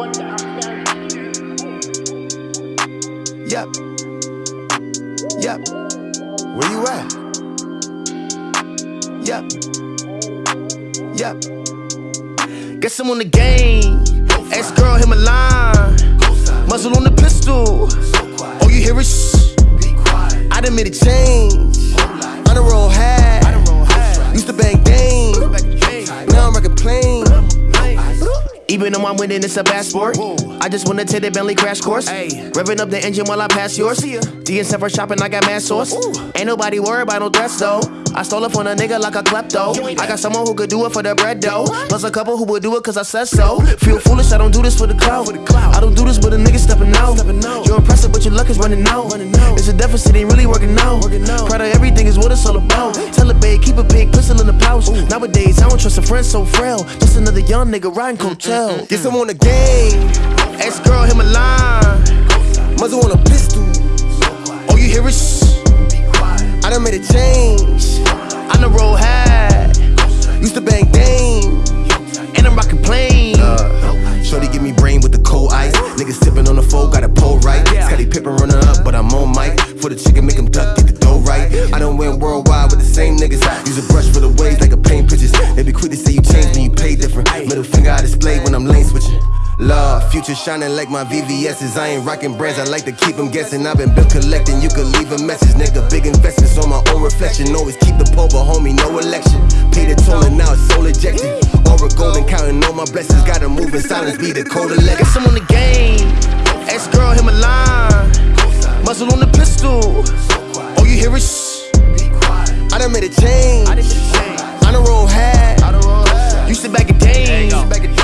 Yep. Yep. Where you at? Yep. Yep. Guess I'm on the game. Ex girl hit my line. Muzzle on the pistol. All you hear is shh. I done made a change. On the road hat. Used to bang dang. Now I'm rocking plain. Even though I'm winning, it's a bad sport. I just wanna take the Bentley crash course. Revving up the engine while I pass yours. DN for shopping, I got mad sauce. Ain't nobody worried about no threats though. I stole it from a nigga like a klepto. I got someone who could do it for the bread though. Plus a couple who would do it cause I said so. Feel foolish, I don't do this for the clout. I don't do this with a nigga stepping out. You're impressive, but your luck is running out. It's a deficit, ain't really working out. Proud of everything is what it's all about. Tell a babe, keep a big pistol in the pouch. Nowadays, I don't trust a friend so frail. Just another young nigga riding coattail. Guess I'm on the game. Ex girl hit my line. Muzzle on a pistol. All you hear is shh. I done made a change. I done roll high. Used to bang dang. And I'm rocking plain. Uh, Shorty give me brain with the cold ice. Niggas sipping on the foe, got a pole right. Scottie Pippen running up, but I'm on mic. For the chicken, make him duck, get the dough right. I done went worldwide with the same niggas. Use a brush for the waves like a paint pictures. They be future shining like my VVS's. I ain't rocking brands, I like to keep them guessing. I've been bill collecting, you could leave a message, nigga. Big investments on my own reflection. Always keep the pole, but homie, no election. Pay the toll and now it's soul ejected. Aura golden, counting all my blessings. Gotta move in silence, be the code of legacy. Guess I'm on the game. Ex girl hit a line. Muzzle on the pistol. All you hear is shh. I done made a change. I done roll hat. Used to back a day.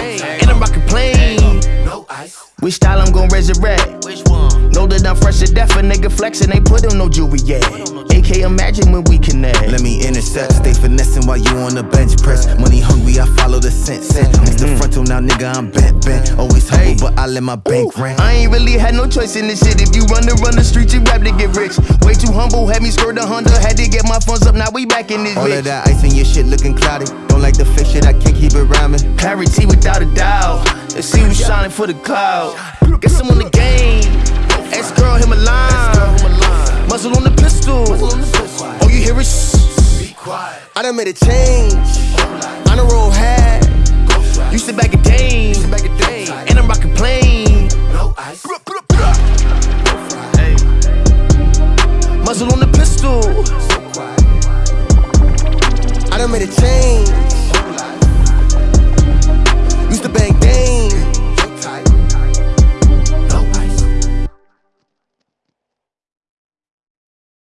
Which style I'm gon' resurrect? Which one? Know that I'm fresh to death, a nigga flexin', ain't put on no jewelry yet. AK imagine when we connect. Let me intercept, stay finessing while you on the bench press. Money hungry, I follow the scent. Set next to frontal, now nigga, I'm bent, bent. Always humble, but I let my bank rent. I ain't really had no choice in this shit. If you run to run the streets, you rap to get rich. Way too humble, had me skirt a Honda, had to get my funds up. Now we back in this All bitch. of that ice in your shit looking cloudy. Don't like the fake shit, I can't keep it rhyming. Parity without a doubt. And see you shining for the cloud. Guess I'm on the game. Ex girl, him a line. Muzzle on the pistol. Oh, you hear it? I done made a change. I done roll high. You sit back a dame. And I'm rockin' plain. No ice. Muzzle on the pistol. I done made a change.